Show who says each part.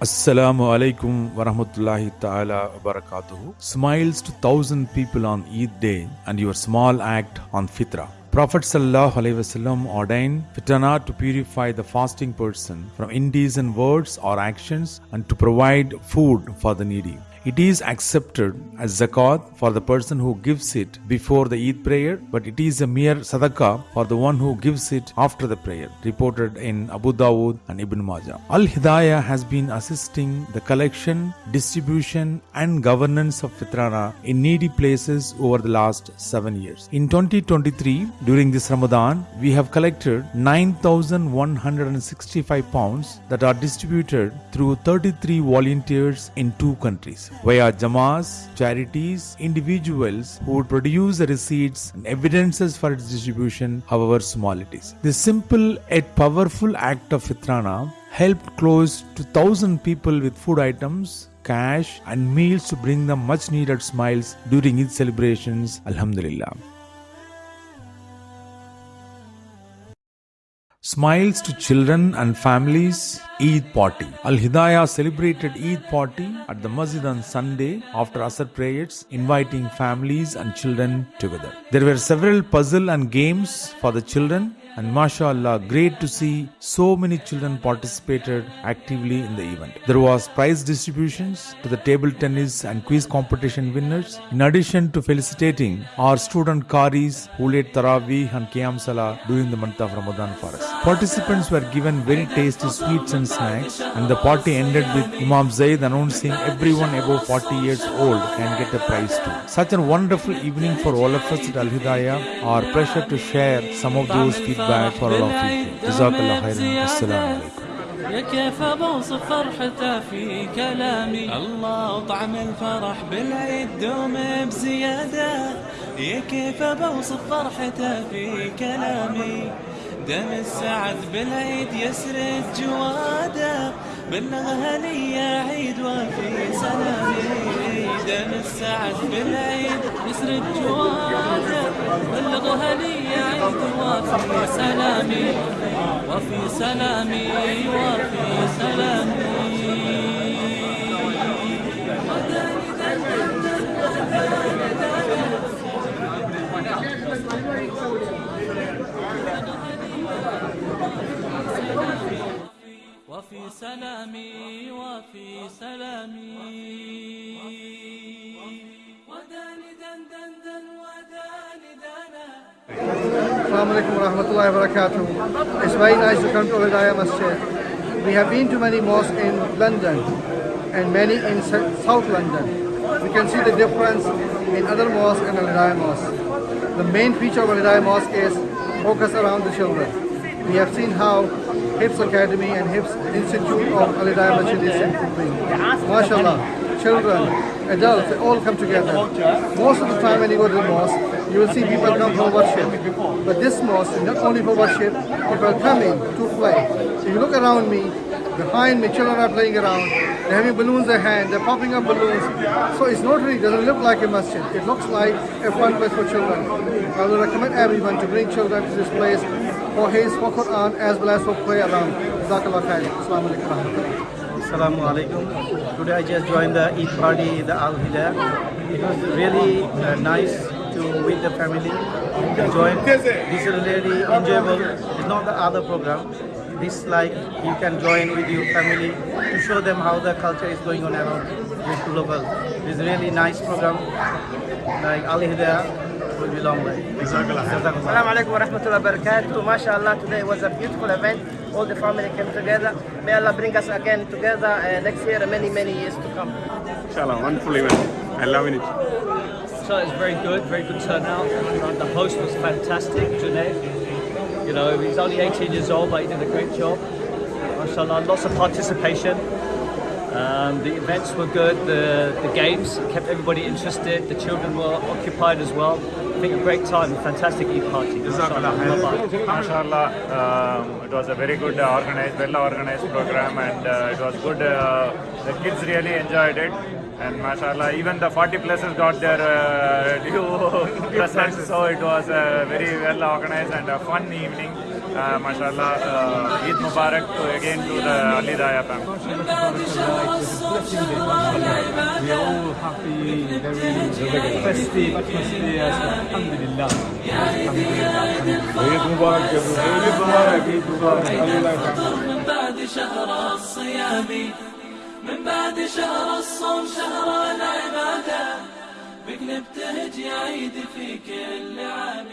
Speaker 1: Assalamu alaikum warahmatullahi ta'ala wabarakatuh. Smiles to thousand people on Eid day and your small act on Fitra. Prophet Wasallam ordained fitrana to purify the fasting person from indecent words or actions and to provide food for the needy. It is accepted as zakat for the person who gives it before the Eid prayer, but it is a mere sadaqah for the one who gives it after the prayer, reported in Abu Dawood and Ibn Majah. Al Hidayah has been assisting the collection, distribution, and governance of fitrana in needy places over the last seven years. In 2023, during this Ramadan, we have collected 9,165 pounds that are distributed through 33 volunteers in two countries via Jamas, charities, individuals who would produce the receipts and evidences for its distribution, however small it is. This simple yet powerful act of fitrana helped close to 1000 people with food items cash and meals to bring them much needed smiles during its celebrations alhamdulillah Smiles to children and families Eid party. Al Hidayah celebrated Eid party at the masjid on Sunday after Asr prayers, inviting families and children together. There were several puzzle and games for the children and mashallah great to see so many children participated actively in the event there was prize distributions to the table tennis and quiz competition winners in addition to felicitating our student qaris who led tarawih and qiyam salah during the month of ramadan for us participants were given very tasty sweets and snacks and the party ended with imam zaid announcing everyone above 40 years old can get a prize too such a wonderful evening for all of us at al hidayah our pleasure to share some of those feedback for all of you جزاك الله خيرا السلام عليكم
Speaker 2: يا كيف بوصف فرحته في كلامي الله طعم الفرح بالعيد دوم بزيادة يا كيف بوصف فرحته في كلامي. دم السعد بالعيد يسرد جواده بلغ هنية عيد وفي سلامي. دم السعد بالعيد يسرد جواده بلغ هنية عيد وفي سلامي. وفي سلامي وفي سلامي. وفي سلامي وفي سلامي وداني دن دن دن وداني دنا
Speaker 3: Assalamu alaikum wa rahmatullahi wa barakatuh. It's very nice to come to Al Hidayah Masjid. We have been to many mosques in London and many in Sou- South London. We can see the difference in other mosques and Al Hidayah Mosque. The main feature of Al Hidayah Mosque is focus around the children. We have seen how Hifz Academy and Hifz Institute of Al Hidayah Masjid is improving. MashaAllah, children, adults, they all come together. Most of the time when you go to the mosque, you will see people come for worship. But this mosque is not only for worship, people are coming to play. If you look around me, behind me, children are playing around. They're having balloons in their hand, they're popping up balloons. So it's not really, doesn't look like a masjid. It looks like a fun place for children. I would recommend everyone to bring children to this place for hifz, for Quran, as well as for play around. Jazakallah khair. Assalamu alaikum.
Speaker 4: Assalamu alaikum. Today I just joined the Eid party, the Al Hidayah. It was really uh, nice to with the family to join. This is really enjoyable. It's not the other program. This like you can join with your family to show them how the culture is going on around this global. It's really nice program. Like Al Hidayah will be long way. Jazakallah.
Speaker 5: Assalamu alaikum wa rahmatullahi wa barakatuh. MashaAllah, today was a beautiful event. All the family came together. May Allah bring us again together uh, next year and many, many years to come.
Speaker 6: Inshallah, wonderful event. I love it.
Speaker 7: So it was very good, very good turnout. The host was fantastic, Junaid. You know, he's only 18 years old, but he did a great job. MashaAllah, lots of participation. Um, the events were good, the, the games kept everybody interested, the children were occupied as well. I think a great time, a fantastic Eid party. MashaAllah.
Speaker 6: um, it was a very good uh, organized, well organized program and uh, it was good. Uh, the kids really enjoyed it. And mashallah, even the 40 places got their uh, due presents, so it was a very well organized and a fun evening. Uh, mashallah, uh, Eid Mubarak to again to the Ali Daya family.
Speaker 8: We are all happy, very festive atmosphere. Alhamdulillah.
Speaker 9: Eid Mubarak. Eid Mubarak, Eid Mubarak.
Speaker 2: من بعد شهر الصيام من بعد شهر الصوم شهر العبادة بك نبتهج يا عيد في كل عام